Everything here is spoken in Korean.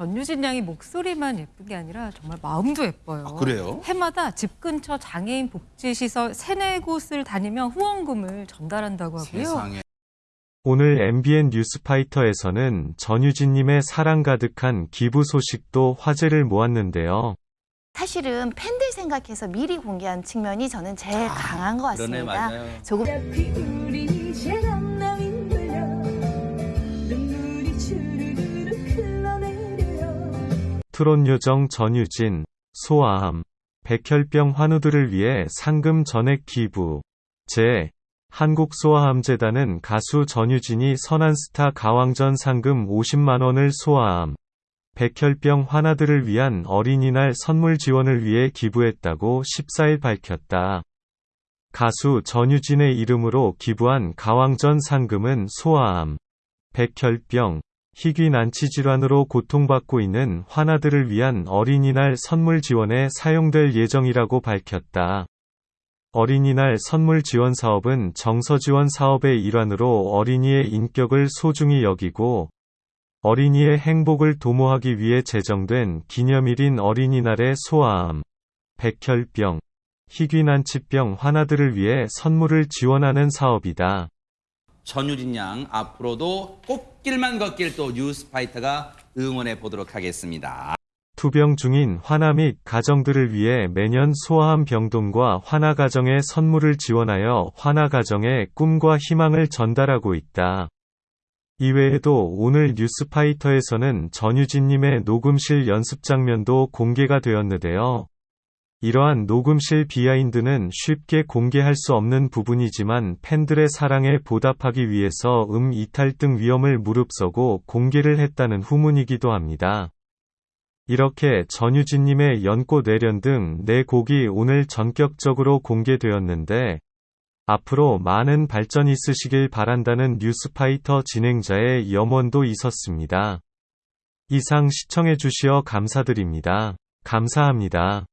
전유진 양이 목소리만 예쁜 게 아니라 정말 마음도 예뻐요. 아, 그래요? 해마다 집 근처 장애인 복지시설 세네 곳을 다니며 후원금을 전달한다고 하고요. 세상에. 오늘 MBN 뉴스파이터에서는 전유진님의 사랑 가득한 기부 소식도 화제를 모았는데요. 사실은 팬들 생각해서 미리 공개한 측면이 저는 제일 강한 것 아, 그러네, 같습니다. 맞아요. 조금 트롯 요정 전유진, 소아암, 백혈병 환우들을 위해 상금 전액 기부. 제 한국소아암재단은 가수 전유진이 선한스타 가왕전 상금 50만원을 소아암, 백혈병 환아들을 위한 어린이날 선물 지원을 위해 기부했다고 14일 밝혔다. 가수 전유진의 이름으로 기부한 가왕전 상금은 소아암, 백혈병, 희귀 난치 질환으로 고통받고 있는 환아들을 위한 어린이날 선물 지원에 사용될 예정이라고 밝혔다. 어린이날 선물 지원 사업은 정서 지원 사업의 일환으로 어린이의 인격을 소중히 여기고 어린이의 행복을 도모하기 위해 제정된 기념일인 어린이날의 소아암, 백혈병, 희귀 난치병 환아들을 위해 선물을 지원하는 사업이다. 전유진 양 앞으로도 꽃길만 걷길 또 뉴스파이터가 응원해 보도록 하겠습니다. 투병 중인 환아 및 가정들을 위해 매년 소아암 병동과 환아 가정에 선물을 지원하여 환아 가정의 꿈과 희망을 전달하고 있다. 이외에도 오늘 뉴스파이터에서는 전유진님의 녹음실 연습 장면도 공개가 되었는데요. 이러한 녹음실 비하인드는 쉽게 공개할 수 없는 부분이지만 팬들의 사랑에 보답하기 위해서 음 이탈 등 위험을 무릅쓰고 공개를 했다는 후문이기도 합니다. 이렇게 전유진님의 연꽃 내련 등 네 곡이 오늘 전격적으로 공개되었는데 앞으로 많은 발전 있으시길 바란다는 뉴스파이터 진행자의 염원도 있었습니다. 이상 시청해주시어 감사드립니다. 감사합니다.